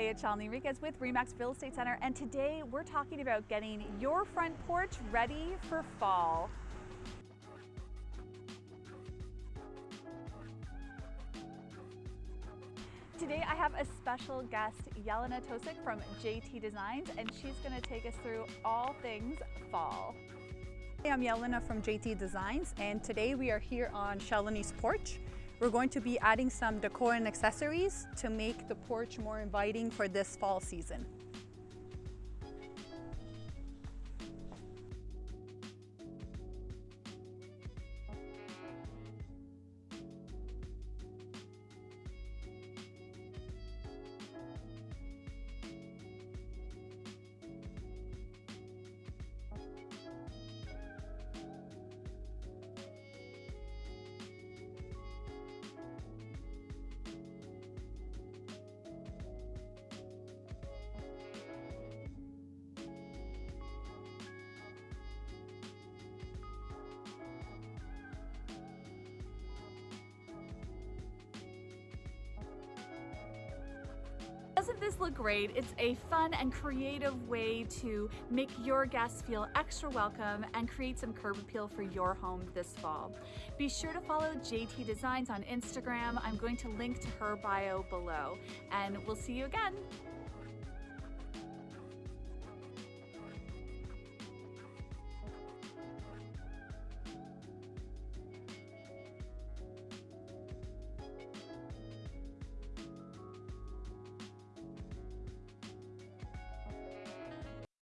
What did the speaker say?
Hey, it's Shalini Enriquez with Remax Real Estate Center, and today we're talking about getting your front porch ready for fall. Today I have a special guest, Jelena Tosik from JT Designs, and she's going to take us through all things fall. Hey, I'm Jelena from JT Designs, and today we are here on Shalini's porch. We're going to be adding some decor and accessories to make the porch more inviting for this fall season. Doesn't this look great? It's a fun and creative way to make your guests feel extra welcome and create some curb appeal for your home this fall. Be sure to follow JT Designs on Instagram. I'm going to link to her bio below and we'll see you again.